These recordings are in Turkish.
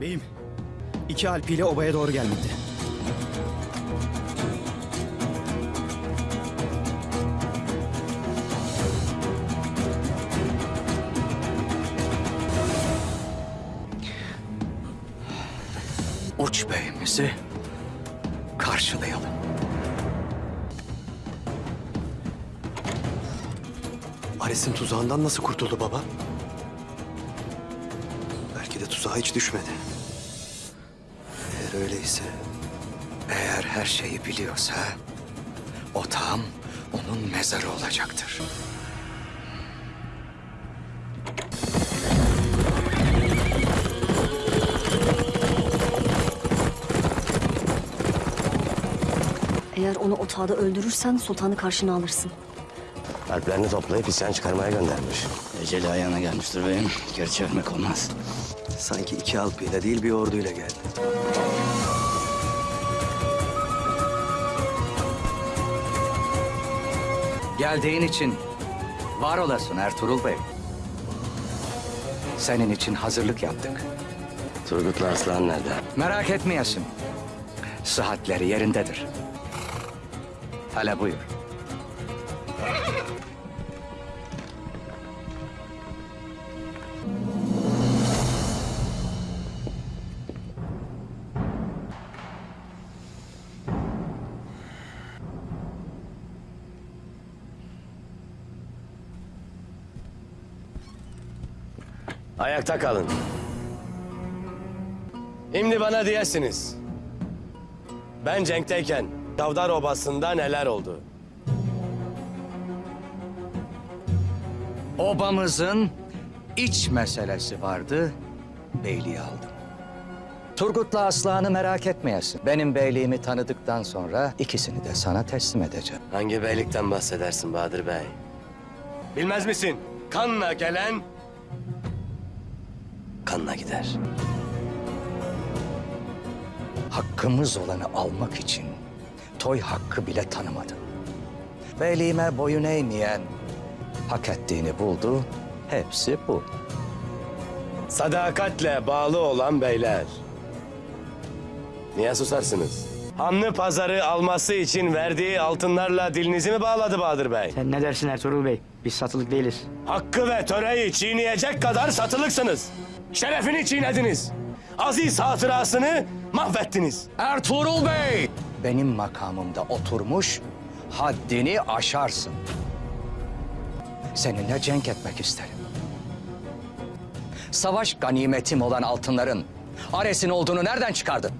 Beyim, iki alpiyle obaya doğru gelmekte. Uç beyimizi karşılayalım. Ares'in tuzağından nasıl kurtuldu baba? Belki de tuzağa hiç düşmedi. Eğer öyleyse Eğer her şeyi biliyorsa otağım onun mezarı olacaktır. Eğer onu otağda öldürürsen sultanı karşına alırsın. Alplerini toplayıp isyan çıkarmaya göndermiş. Eceli ayağına gelmiştir beyim. Geri çevirmek olmaz. sanki iki alpıyla değil bir orduyla geldi. Geldiğin için var olasın Ertuğrul Bey. Senin için hazırlık yaptık. Turgut'la Aslan nerede? Merak etmeyesin. Sıhhatleri yerindedir. Hele buyur. Ayakta kalın. Şimdi bana diyesiniz. Ben Cenk'teyken Davdar Obası'nda neler oldu? Obamızın iç meselesi vardı, beyliği aldım. Turgut'la Aslan'ı merak etmeyesin. Benim beyliğimi tanıdıktan sonra ikisini de sana teslim edeceğim. Hangi beylikten bahsedersin Bahadır Bey? Bilmez misin? Kanla gelen kanla gider. Hakkımız olanı almak için toy hakkı bile tanımadım. Beyliğime boyun eğmeyen hak ettiğini buldu. Hepsi bu. Sadakatle bağlı olan beyler. Niye susarsınız? Hanlı pazarı alması için verdiği altınlarla dilinizi mi bağladı Bahadır Bey? Sen ne dersin Ertuğrul Bey? Biz satılık değiliz. Hakkı ve töreyi çiğneyecek kadar satılıksınız. Şerefini çiğnediniz. Aziz hatırasını mahvettiniz. Ertuğrul Bey! Benim makamımda oturmuş, haddini aşarsın. Seninle cenk etmek isterim. Savaş ganimetim olan altınların Ares'in olduğunu nereden çıkardın?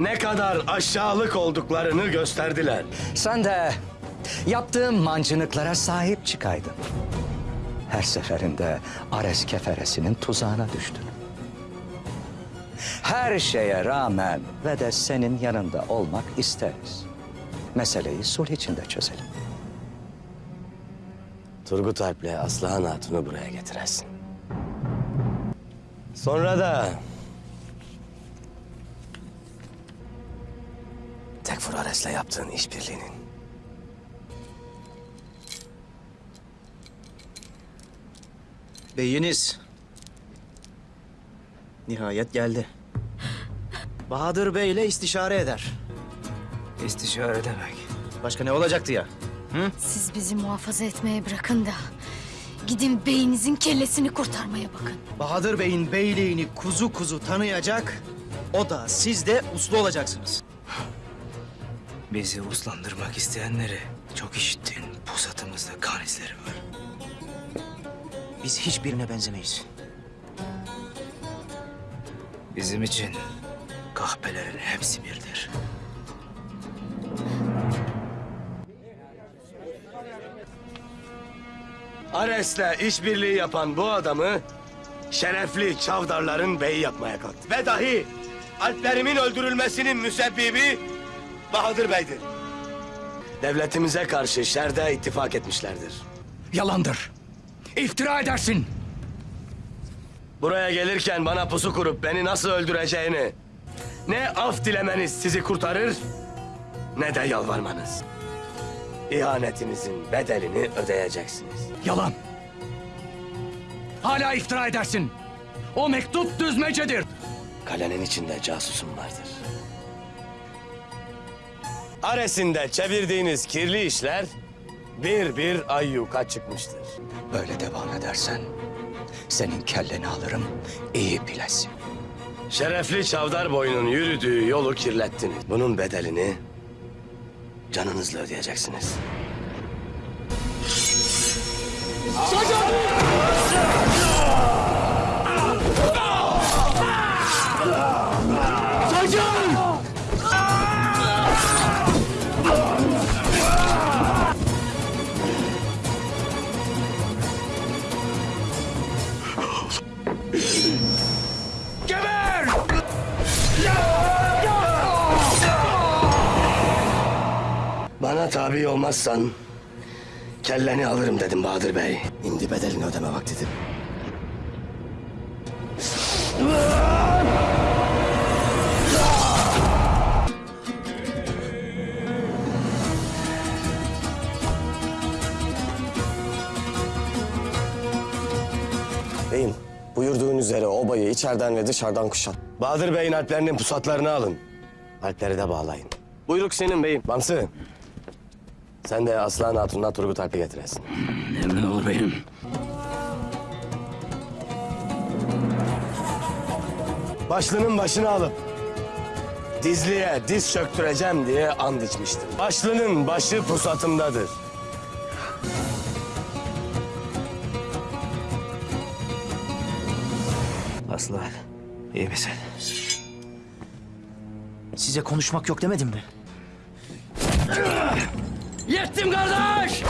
Ne kadar aşağılık olduklarını gösterdiler. Sen de yaptığım mancınıklara sahip çıkaydın. Her seferinde Ares keferesinin tuzağına düştün. Her şeye rağmen ve de senin yanında olmak isteriz. Meseleyi sulh içinde çözelim. Turgut Alp'le Aslıhan Hatun'u buraya getiresin. Sonra da... Tekfur Ares'le yaptığın işbirliğinin Beyiniz. Nihayet geldi. Bahadır Bey ile istişare eder. İstişare demek. Başka ne olacaktı ya? Siz bizi muhafaza etmeye bırakın da gidin beyinizin kellesini kurtarmaya bakın. Bahadır Bey'in beyliğini kuzu kuzu tanıyacak. O da siz de uslu olacaksınız. Bizi uslandırmak isteyenleri çok işittin. Pusatımızda kan izleri var. Biz hiçbirine benzemeyiz. Bizim için kahpelerin hepsi birdir. Ares'le işbirliği yapan bu adamı şerefli çavdarların beyi yapmaya kalktı. Ve dahi Alplerimin öldürülmesinin müsebbibi Bahadır Bey'dir. Devletimize karşı şerde ittifak etmişlerdir. Yalandır. İftira edersin. Buraya gelirken bana pusu kurup beni nasıl öldüreceğini... ...ne af dilemeniz sizi kurtarır... ...ne de yalvarmanız. İhanetinizin bedelini ödeyeceksiniz. Yalan. Hala iftira edersin. O mektup düzmecedir. kalenin içinde casusum vardır. Aresinde çevirdiğiniz kirli işler bir bir ayyuka çıkmıştır. Böyle devam edersen senin kelleni alırım. İyi bilesin. Şerefli Çavdar boyunun yürüdüğü yolu kirlettiniz. Bunun bedelini canınızla ödeyeceksiniz. Bana tabi olmazsan kelleni alırım dedim Bahadır Bey. Şimdi bedelini ödeme vaktidir. Beyim, buyurduğun üzere obayı içeriden ve dışarıdan kuşat. Bahadır Bey'in alplerinin pusatlarını alın. Alpleri de bağlayın. Buyruk senin beyim. Bamsı. Sen de Aslan Hatun'la Turgut Alp'i getiresin. Emin olur beyim. Başlının başını alıp dizliye diz çöktüreceğim diye and içmiştim. Başlının başı pusatımdadır. Aslan, iyi misin? Size konuşmak yok demedim mi? Yettim kardeş!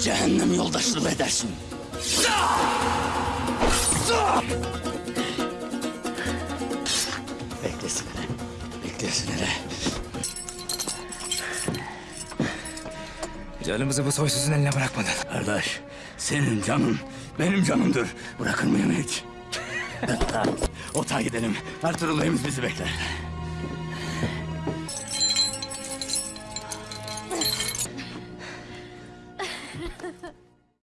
Cehennem yoldaşlığı edersin. Beklesin hele. Beklesin hele. Canımızı bu soysuzun eline bırakmadın. Kardeş, senin canın benim canımdır. Bırakır mıyım hiç? Otağa gidelim. Ertuğrul Bey'imiz bizi bekler.